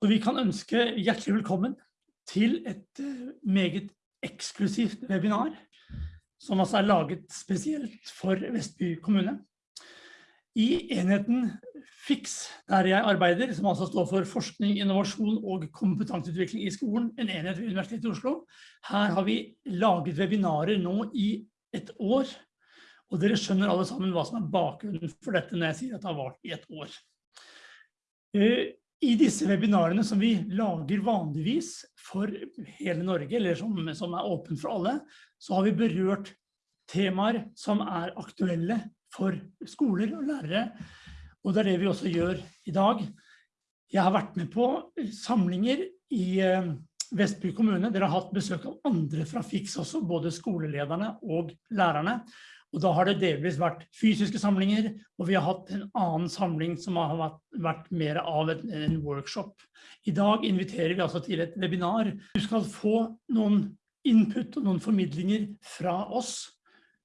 Og vi kan ønske hjertelig velkommen til et eh, meget eksklusivt webinar, som altså er laget spesielt for Vestby kommune. I enheten FIX, der jeg arbeider, som altså står for forskning, innovasjon og kompetanseutvikling i skolen, en enhet ved Universitetet i Oslo. Her har vi laget webinarer nå i et år, og dere skjønner alle sammen hva som er bakgrunnen for dette når jeg sier at det har vært i et år. I disse webinarene som vi lager vanligvis for hele Norge, eller som, som er åpen for alle, så har vi berørt temaer som er aktuelle for skoler og lærere, og det er det vi også gjør i dag. Jeg har vært med på samlinger i eh, Vestby kommune. Dere har hatt besøk av andre fra FIX også, både skolelederne og lærerne. Og da har det delvis vært fysiske samlinger, og vi har hatt en annen samling som har vært, vært mer av en, en, workshop. I dag inviterer vi altså til et webinar. Du skal få noen input og noen formidlinger fra oss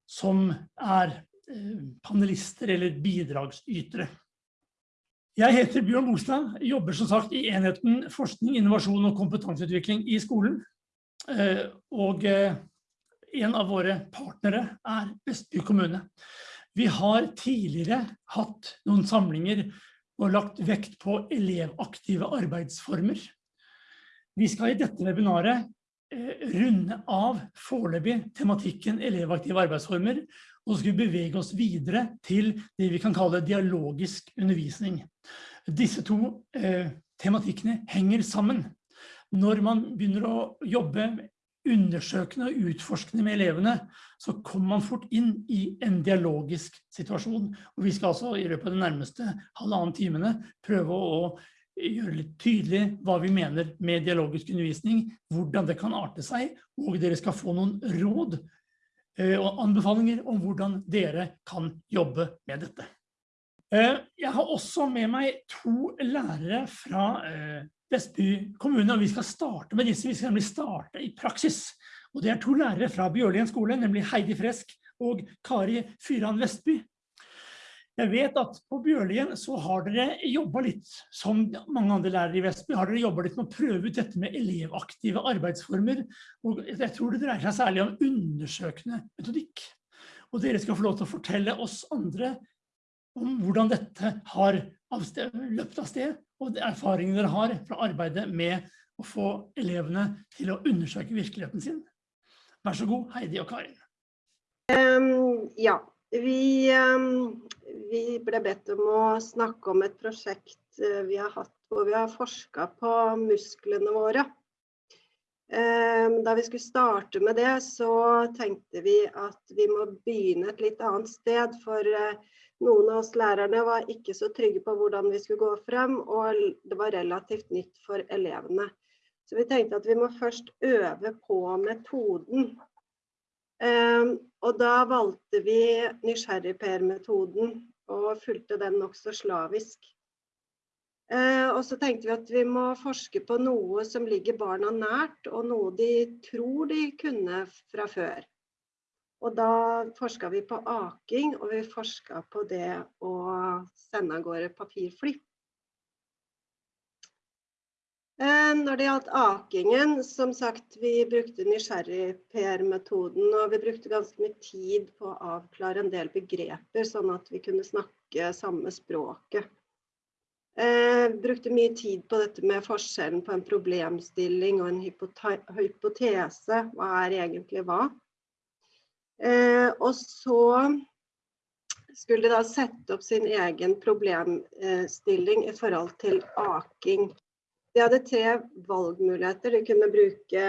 som er eh, panelister eller bidragsytere. Jeg heter Bjørn Bostad, jobber som sagt i enheten forskning, innovasjon og kompetanseutvikling i skolen. Eh, og eh, en av våre partnere er Vestby kommune. Vi har tidligere hatt noen samlinger og lagt vekt på elevaktive arbeidsformer. Vi skal i dette webinaret eh, runde av foreløpig tematikken elevaktive arbeidsformer, og så skal vi bevege oss videre til det vi kan kalle dialogisk undervisning. Disse to eh, tematikkene henger sammen. Når man begynner å jobbe undersøkende og utforskende med elevene, så kommer man fort inn i en dialogisk situasjon. Og vi skal altså i løpet av de nærmeste halvannen timene prøve å gjøre litt tydelig hva vi mener med dialogisk undervisning, hvordan det kan arte seg, og dere skal få noen råd eh, og anbefalinger om hvordan dere kan jobbe med dette. Eh, jeg har også med meg to lærere fra eh, Vestby kommune, og vi skal starte med disse. Vi skal nemlig starte i praksis. Og det er to lærere fra Bjørlien skole, nemlig Heidi Fresk og Kari Fyran Vestby. Jeg vet at på Bjørlien så har dere jobbet litt, som mange andre lærere i Vestby, har dere jobbet litt med å prøve ut dette med elevaktive arbeidsformer. Og jeg tror det dreier seg særlig om undersøkende metodikk. Og dere skal få lov til å fortelle oss andre om hvordan dette har løpt av sted, og erfaringene dere har fra arbeidet med å få elevene til å undersøke virkeligheten sin. Vær så god, Heidi og Karin. Um, ja, vi, um, vi, ble bedt om å snakke om et prosjekt uh, vi har hatt hvor vi har forsket på musklene våre. Um, da vi skulle starte med det, så tenkte vi at vi må begynne et litt annet sted. For uh, noen av oss lærerne var ikke så trygge på hvordan vi skulle gå frem, og det var relativt nytt for elevene. Så vi tenkte at vi må først øve på metoden. Um, og da valgte vi nysgjerrigper-metoden og fulgte den nokså slavisk. Uh, og så tenkte vi at vi må forske på noe som ligger barna nært, og noe de tror de kunne fra før. Og da forska vi på aking, og vi forska på det å sende av gårde papirfly. Eh, når det gjaldt akingen, som sagt, vi brukte nysgjerrig-PR-metoden, og vi brukte ganske mye tid på å avklare en del begreper, sånn at vi kunne snakke samme språket. Eh, brukte mye tid på dette med forskjellen på en problemstilling og en hypotese. Hva er egentlig hva? Eh, og så skulle de da sette opp sin egen problemstilling i forhold til aking. De hadde tre valgmuligheter. De kunne bruke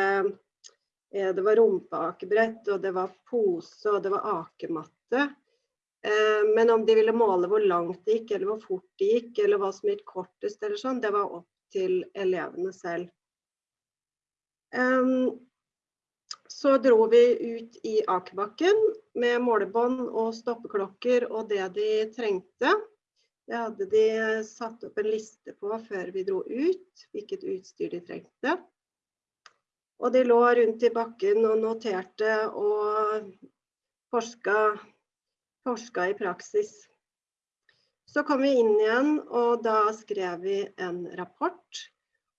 eh, Det var rumpeakebrett, og det var pose, og det var akematte. Eh, men om de ville måle hvor langt det gikk, eller hvor fort det gikk, eller hva som gikk kortest, eller sånn, det var opp til elevene selv. Så dro vi ut i akebakken med målebånd og stoppeklokker og det de trengte. Det hadde de satt opp en liste på før vi dro ut, hvilket utstyr de trengte. Og de lå rundt i bakken og noterte og forska, forska i praksis. Så kom vi inn igjen, og da skrev vi en rapport.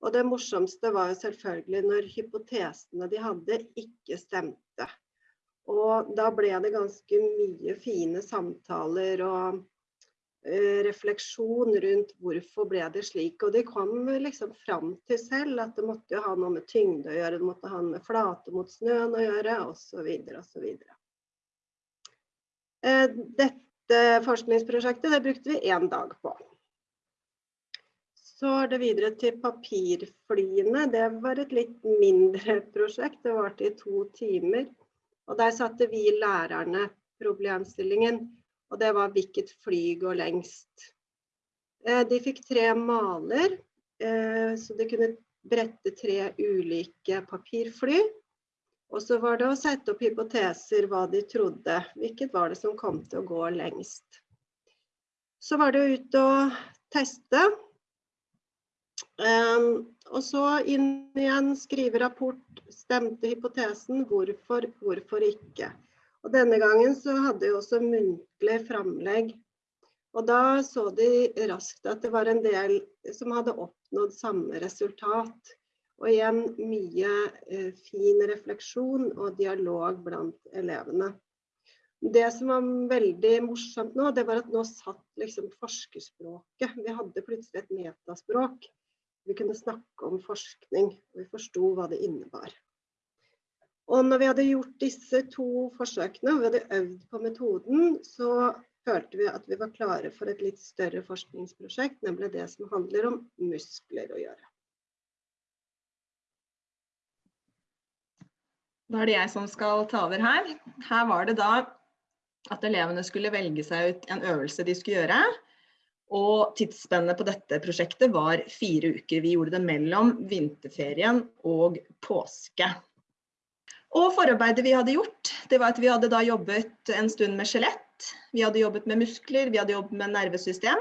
Og det morsomste var jo selvfølgelig når hypotesene de hadde, ikke stemte. Og da ble det ganske mye fine samtaler og uh, refleksjon rundt hvorfor ble det slik. Og de kom liksom fram til selv at det måtte jo ha noe med tyngde å gjøre, det måtte ha noe med flate mot snøen å gjøre, osv. osv. Uh, dette forskningsprosjektet det brukte vi én dag på. Så er det videre til papirflyene. Det var et litt mindre prosjekt. Det varte i to timer. Og der satte vi lærerne problemstillingen, og det var hvilket fly går lengst. Eh, de fikk tre maler, eh, så de kunne brette tre ulike papirfly. Og så var det å sette opp hypoteser hva de trodde, hvilket var det som kom til å gå lengst. Så var det ut og teste. Um, og så inn igjen, skrive rapport, stemte hypotesen, hvorfor, hvorfor ikke. Og denne gangen så hadde vi også muntlig framlegg. Og da så de raskt at det var en del som hadde oppnådd samme resultat. Og igjen mye eh, fin refleksjon og dialog blant elevene. Det som var veldig morsomt nå, det var at nå satt liksom forskerspråket. Vi hadde plutselig et metaspråk vi kunne snakke om forskning, og vi forsto hva det innebar. Og når vi hadde gjort disse to forsøkene, og vi hadde øvd på metoden, så følte vi at vi var klare for et litt større forskningsprosjekt, nemlig det som handler om muskler å gjøre. Da er det jeg som skal ta over her. Her var det da at elevene skulle velge seg ut en øvelse de skulle gjøre. Og tidsspennet på dette prosjektet var fire uker. Vi gjorde det mellom vinterferien og påske. Og forarbeidet vi hadde gjort, det var at vi hadde da jobbet en stund med skjelett. Vi hadde jobbet med muskler, vi hadde jobbet med nervesystem.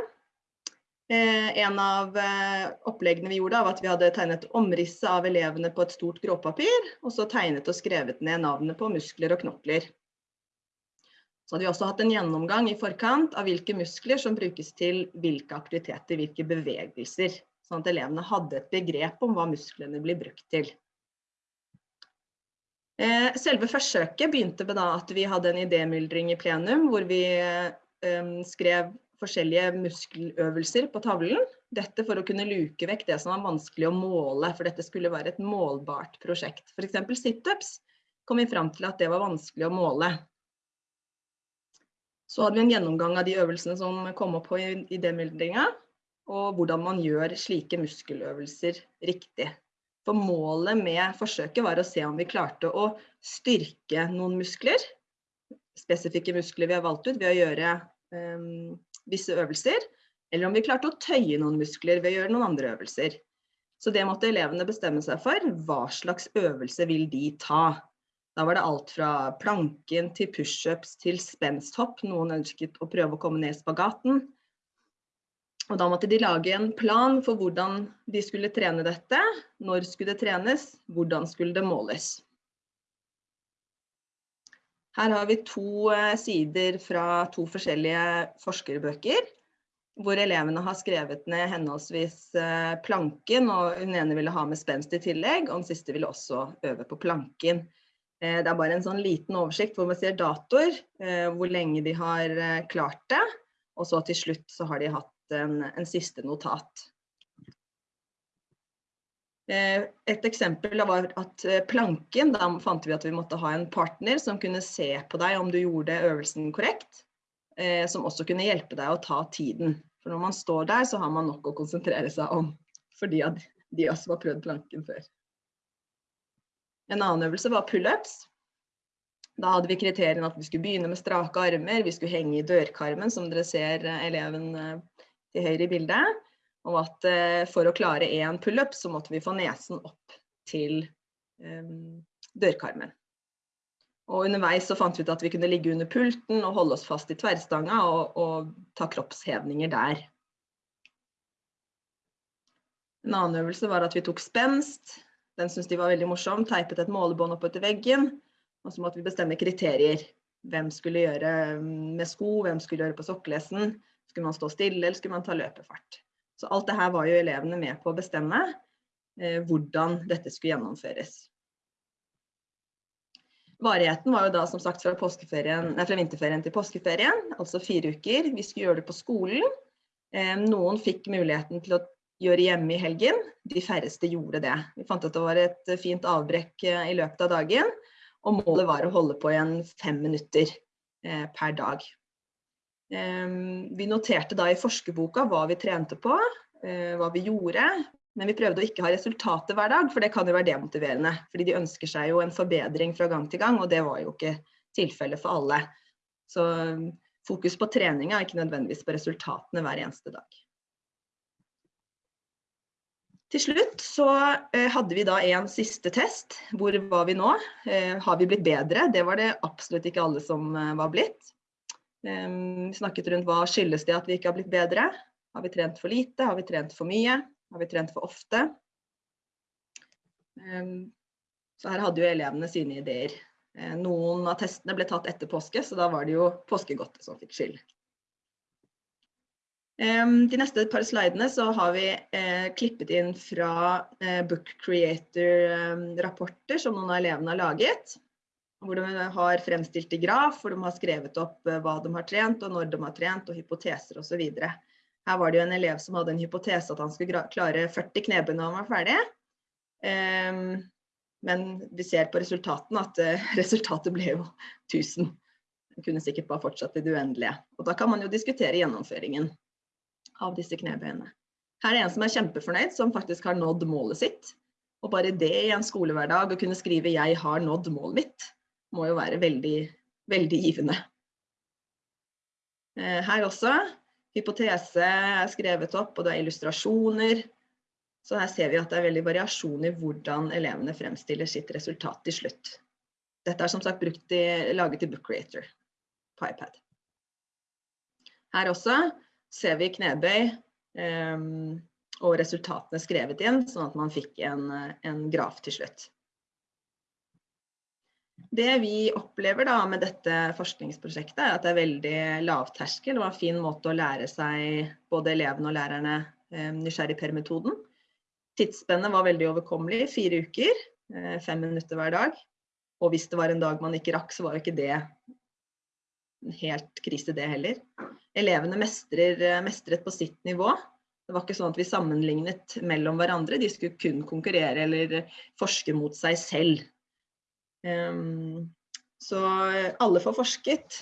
Eh, en av eh, oppleggene vi gjorde var at vi hadde tegnet omrisset av elevene på et stort gråpapir, og så tegnet og skrevet ned navnet på muskler og knokler. Så hadde vi også hatt en gjennomgang i forkant av hvilke muskler som brukes til hvilke aktiviteter, hvilke bevegelser. Sånn at elevene hadde et begrep om hva musklene blir brukt til. Eh, selve forsøket begynte med at vi hadde en idémyldring i plenum, hvor vi skrev forskjellige muskeløvelser på tavlen. Dette for å kunne luke vekk det som var vanskelig å måle, for dette skulle være et målbart prosjekt. F.eks. situps kom vi fram til at det var vanskelig å måle. Så hadde vi en gjennomgang av de øvelsene som kom opp på idémyldringa, og hvordan man gjør slike muskeløvelser riktig. For målet med forsøket var å se om vi klarte å styrke noen muskler, spesifikke muskler vi har valgt ut ved å gjøre um, visse øvelser, eller om vi klarte å tøye noen muskler ved å gjøre noen andre øvelser. Så det måtte elevene bestemme seg for. Hva slags øvelse vil de ta? Da var det alt fra planken til pushups til spensthopp. Noen ønsket å prøve å komme ned i spagaten. Og da måtte de lage en plan for hvordan de skulle trene dette. Når skulle det trenes? Hvordan skulle det måles? Her har vi to eh, sider fra to forskjellige forskerbøker. Hvor elevene har skrevet ned henholdsvis eh, planken, og hun ene ville ha med spenst i tillegg. Og den siste ville også øve på planken. Eh, det er bare en sånn liten oversikt hvor man ser datoer, hvor lenge de har klart det. Og så til slutt så har de hatt en, en siste notat. Et eksempel var at planken, da fant vi at vi måtte ha en partner som kunne se på deg om du gjorde øvelsen korrekt. Som også kunne hjelpe deg å ta tiden. For når man står der, så har man nok å konsentrere seg om. Fordi de også har prøvd planken før. En annen øvelse var pullups. Da hadde vi kriteriene at vi skulle begynne med strake armer, vi skulle henge i dørkarmen, som dere ser eh, eleven eh, til høyre i bildet. Og at eh, for å klare én pullup, så måtte vi få nesen opp til um, dørkarmen. Og underveis så fant vi ut at vi kunne ligge under pulten og holde oss fast i tverrstanga og, og ta kroppshevninger der. En annen øvelse var at vi tok spenst, den syntes de var veldig morsom. Teipet et målebånd opp etter veggen. Og så måtte vi bestemme kriterier. Hvem skulle gjøre mm, med sko, hvem skulle gjøre på sokkelesten. Skulle man stå stille, eller skulle man ta løpefart. Så alt det her var jo elevene med på å bestemme. eh, hvordan dette skulle gjennomføres. Varigheten var jo da som sagt fra, nei, fra vinterferien til påskeferien, altså fire uker. Vi skulle gjøre det på skolen. Eh, noen fikk muligheten til å gjøre hjemme i helgen, de færreste gjorde det. Vi fant at det var et fint avbrekk eh, i løpet av dagen, og målet var å holde på igjen fem minutter eh, per dag. Vi noterte da i forskerboka hva vi trente på, hva vi gjorde, men vi prøvde å ikke ha resultater hver dag, for det kan jo være demotiverende. Fordi de ønsker seg jo en forbedring fra gang til gang, og det var jo ikke tilfellet for alle. Så um, fokus på treninga, ikke nødvendigvis på resultatene hver eneste dag. Til slutt så eh, hadde vi da en siste test. Hvor var vi nå? Eh, har vi blitt bedre? Det var det absolutt ikke alle som eh, var blitt. Vi snakket rundt hva skyldes det at vi ikke har blitt bedre. Har vi trent for lite? Har vi trent for mye? Har vi trent for ofte? Så her hadde jo elevene sine ideer. Eh, noen av testene ble tatt etter påske, så da var det jo påskegodtet som fikk skyld. De neste par slidene så har vi eh, klippet inn fra eh, Book Creator-rapporter som noen av elevene har laget. Hvor de har fremstilt i graf, hvor de har skrevet opp hva de har trent, og når de har trent, og hypoteser osv. Her var det jo en elev som hadde en hypotese at han skulle klare 40 knebøy når han var ferdig. Um, men vi ser på resultatene at uh, resultatet ble jo 1000. Han kunne sikkert bare fortsatt i det uendelige. Og da kan man jo diskutere gjennomføringen av disse knebøyene. Her er en som er kjempefornøyd, som faktisk har nådd målet sitt. Og bare det i en skolehverdag å kunne skrive 'jeg har nådd målet mitt', må jo være veldig, veldig givende. Uh, her også Hypotese er skrevet opp, og det er illustrasjoner. Så her ser vi at det er veldig variasjon i hvordan elevene fremstiller sitt resultat til slutt. Dette er som sagt i, laget i Book Creator på iPad. Her også ser vi knebøy um, og resultatene skrevet inn, sånn at man fikk en, en graf til slutt. Det vi opplever da med dette forskningsprosjektet, er at det er veldig lavterskel og en fin måte å lære seg både elevene og lærerne eh, nysgjerrig per-metoden. Tidsspennet var veldig overkommelig, fire uker, eh, fem minutter hver dag. Og hvis det var en dag man ikke rakk, så var jo ikke det helt krise det heller. Elevene mestrer, eh, mestret på sitt nivå. Det var ikke sånn at vi sammenlignet mellom hverandre, de skulle kun konkurrere eller forske mot seg selv. Så alle får forsket,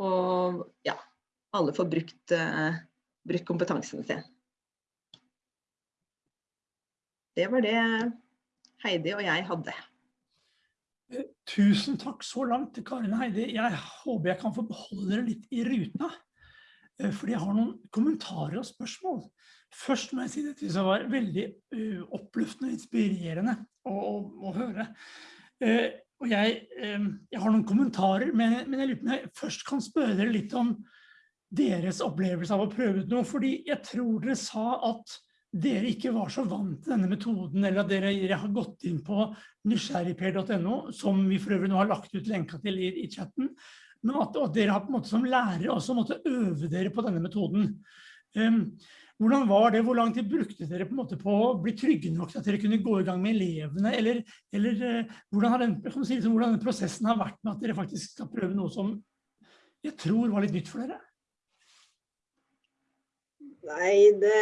og ja, alle får brukt, uh, brukt kompetansen sin. Det var det Heidi og jeg hadde. Eh, tusen takk så langt Karin Heidi. Jeg håper jeg kan få beholde dere litt i ruta. Eh, fordi jeg har noen kommentarer og spørsmål. Først må jeg si det som var veldig oppløftende og inspirerende å, å, å høre. Og jeg, jeg, har noen kommentarer, men, men jeg lurer på om jeg først kan spørre dere litt om deres opplevelse av å prøve ut noe. Fordi jeg tror dere sa at dere ikke var så vant til denne metoden, eller at dere, dere har gått inn på nysgjerrigper.no, som vi for øvrig nå har lagt ut lenka til i, i chatten, men at, at, dere har på en måte som lærere også måtte øve dere på denne metoden. Um, hvordan var det? Hvor lang tid brukte dere på, på å bli trygge nok til at dere kunne gå i gang med elevene? Eller, eller eh, hvordan, har den, si, liksom, hvordan den prosessen har vært med at dere faktisk skal prøve noe som jeg tror var litt nytt for dere? Nei, det,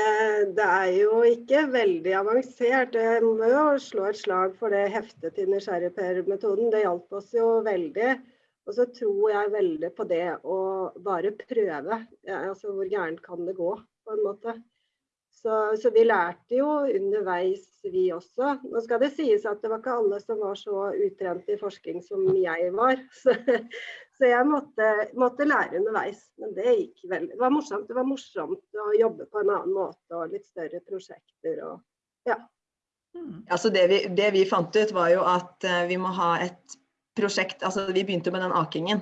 det, er jo ikke veldig avansert. Jeg må jo slå et slag for det heftet til nysgjerrigper-metoden. Det hjalp oss jo veldig. Og så tror jeg veldig på det å bare prøve. Ja, altså, hvor gærent kan det gå, på en måte. Så, så, vi lærte jo underveis, vi også. Nå skal det sies at det var ikke alle som var så utrent i forskning som jeg var. Så, så jeg måtte, måtte, lære underveis. Men det gikk veldig. Det var morsomt. Det var morsomt å jobbe på en annen måte og litt større prosjekter. Og, ja. Mm. Altså det, vi, det vi fant ut, var jo at uh, vi må ha et prosjekt altså Vi begynte med den akingen.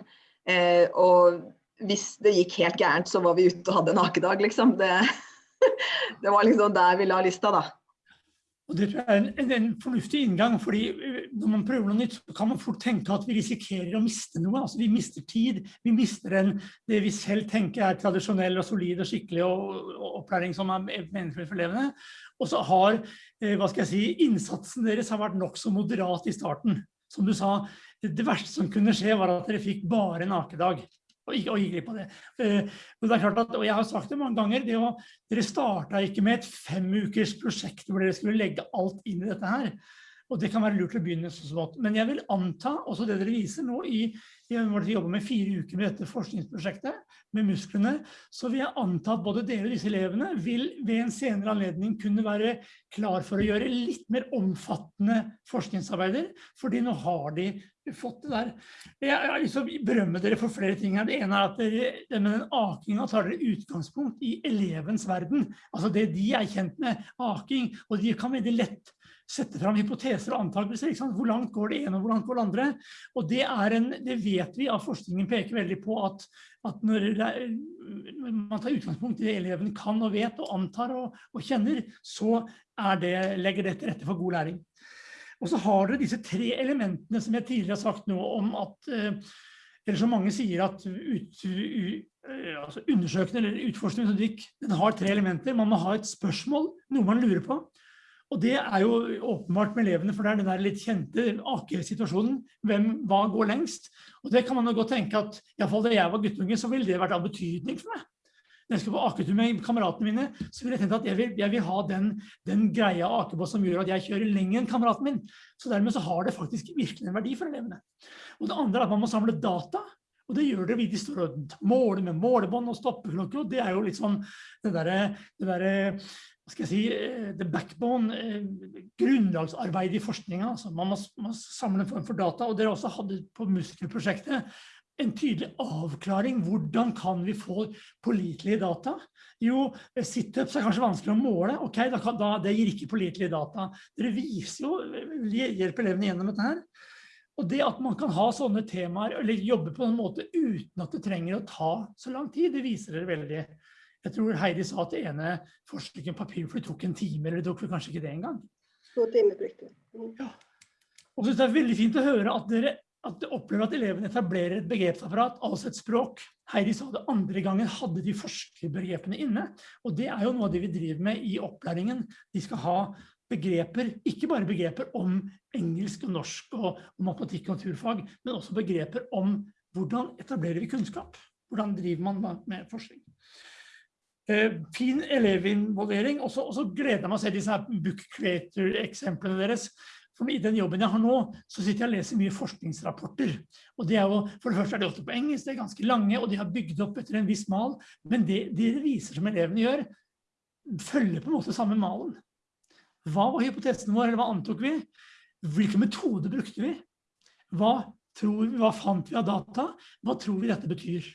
Eh, og hvis det gikk helt gærent, så var vi ute og hadde en akedag, liksom. Det, det var liksom der vi la lista, da. Og det tror jeg er en, en, en fornuftig inngang, fordi eh, når man prøver noe nytt, så kan man fort tenke at vi risikerer å miste noe. Altså vi mister tid, vi mister en, det vi selv tenker er tradisjonell og solid og skikkelig og, og opplæring som er meningsfull for elevene. Og så har, eh, hva skal jeg si, innsatsen deres har vært nok så moderat i starten. Som du sa, det verste som kunne skje var at dere fikk bare en akedag og ikke, gikk glipp på det. Men det er klart at, og jeg har sagt det mange ganger, det å, dere startet ikke med et fem ukers prosjekt hvor dere skulle legge alt inn i dette her. Og det kan være lurt å begynne så smått. Men jeg vil anta, også det dere viser nå i, i dere jobber med fire uker med dette forskningsprosjektet, med musklene, så vil jeg anta at både dere og disse elevene vil ved en senere anledning kunne være klar for å gjøre litt mer omfattende forskningsarbeider, fordi nå har de fått det der. Jeg har lyst til å berømme dere for flere ting her. Det ene er at dere, med den akinga tar dere utgangspunkt i elevens verden. Altså det de er kjent med, aking, og de kan veldig lett sette fram hypoteser og antakelser. Hvor langt går det ene og hvor langt går det andre? Og det, en, det vet vi at forskningen peker veldig på at, at når, er, man tar utgangspunkt i det eleven kan og vet og antar og, og kjenner, så det, legger det til rette for god læring. Og så har dere disse tre elementene som jeg tidligere har sagt noe om at eh, eller som mange sier at ut, eh, altså undersøkende eller utforskende metodikk, den har tre elementer. Man må ha et spørsmål, noe man lurer på. Og det er jo åpenbart med elevene, for det er den der litt kjente AK-situasjonen. Hvem, hva går lengst? Og det kan man jo godt tenke at, iallfall da jeg var guttunge, så ville det vært av betydning for meg når jeg skal på aketur med kameratene mine, så vil jeg tenke at jeg vil, jeg vil ha den, den greia akebåt som gjør at jeg kjører lenger enn kameraten min. Så dermed så har det faktisk virkelig en verdi for elevene. Og det andre er at man må samle data, og det gjør det vidt de står og måler med målebånd og stoppeklokke, og det er jo litt sånn det derre der, hva skal jeg si, eh, the backbone, grunnlagsarbeidet grunnlagsarbeid i forskninga. Altså man må, må samle en form for data, og dere også hadde på muskelprosjektet en tydelig avklaring. Hvordan kan vi få pålitelige data? Jo, situps er kanskje vanskelig å måle. Ok, da kan, da, det gir ikke pålitelige data. Dere viser jo, hjelper elevene gjennom dette her. Og det at man kan ha sånne temaer, eller jobbe på en måte uten at det trenger å ta så lang tid, det viser dere veldig. Jeg tror Heidi sa at det ene forskningen papirfly tok en time, eller det tok kanskje ikke det engang. To timer brukte mm. Ja. Og så det er veldig fint å høre at dere at de opplever at elevene etablerer et begrepsapparat, altså et språk. Heidi sa det andre gangen hadde de forskerbegrepene inne, og det er jo noe av det vi driver med i opplæringen. De skal ha begreper, ikke bare begreper om engelsk og norsk og, matematikk og naturfag, men også begreper om hvordan etablerer vi kunnskap? Hvordan driver man med forskning? Eh, fin elevinvolvering, og så gleder jeg meg å se disse book creator-eksemplene deres. For I den jobben jeg har nå, så sitter jeg og leser mye forskningsrapporter. Og det er jo, For det første er de ofte på engelsk, de er ganske lange, og de har bygd opp etter en viss mal. Men det de viser som elevene gjør, følger på en måte samme malen. Hva var hypotesen vår, eller hva antok vi? Hvilke metoder brukte vi? Hva, tror, vi, hva fant vi av data? Hva tror vi dette betyr?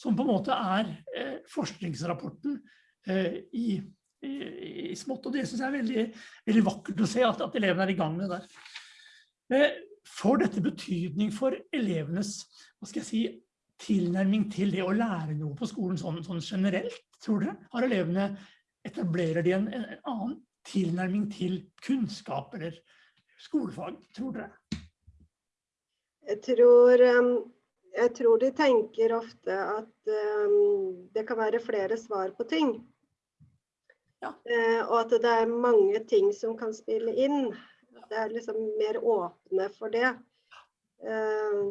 Som på en måte er eh, forskningsrapporten eh, i i, i smått, og det synes jeg er veldig, veldig vakkert å se at, at, elevene er i gang med det der. Eh, får dette betydning for elevenes hva skal jeg si, tilnærming til det å lære noe på skolen sånn, sånn generelt, tror dere? Har elevene, etablerer de en, en, annen tilnærming til kunnskap eller skolefag, tror dere? Jeg tror, um, jeg tror de tenker ofte at um, det kan være flere svar på ting. Ja. Eh, og at det er mange ting som kan spille inn. Det er liksom mer åpne for det. Eh,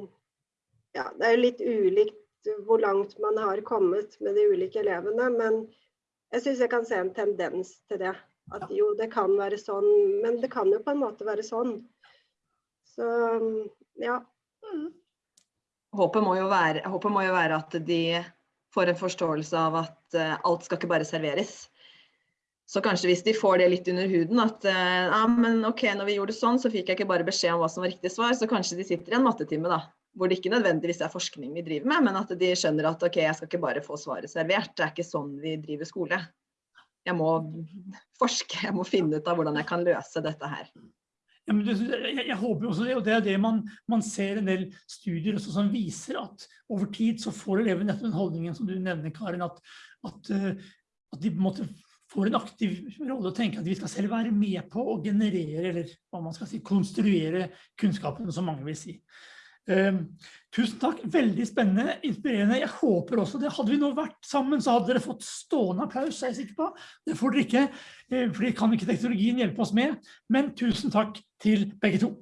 ja, det er jo litt ulikt hvor langt man har kommet med de ulike elevene, men jeg syns jeg kan se en tendens til det. At jo, det kan være sånn, men det kan jo på en måte være sånn. Så ja. Mm. Håpet må, være, håpet må jo være at de får en forståelse av at uh, alt skal ikke bare serveres. Så kanskje hvis de får det litt under huden at eh, ja, men ok, når vi gjorde sånn, så fikk jeg ikke bare beskjed om hva som var riktig svar, så kanskje de sitter i en mattetime da, hvor det ikke nødvendigvis er forskning vi driver med, men at de skjønner at ok, jeg skal ikke bare få svaret servert. Det er ikke sånn vi driver skole. Jeg må forske, jeg må finne ut av hvordan jeg kan løse dette her. Ja, det, jeg, jeg, håper også det, og det er det man, man ser en del studier også, som viser at over tid så får elevene nettopp den holdningen som du nevner, Karin, at, at, eh, at de måtte får en aktiv rolle og tenker at vi skal selv være med på å generere, eller hva man skal si, konstruere kunnskapen, som mange vil si. Um, tusen takk, veldig spennende, inspirerende. Jeg håper også det. Hadde vi nå vært sammen, så hadde dere fått stående applaus, er jeg sikker på. Det får dere ikke, for det kan ikke teknologien hjelpe oss med. Men tusen takk til begge to.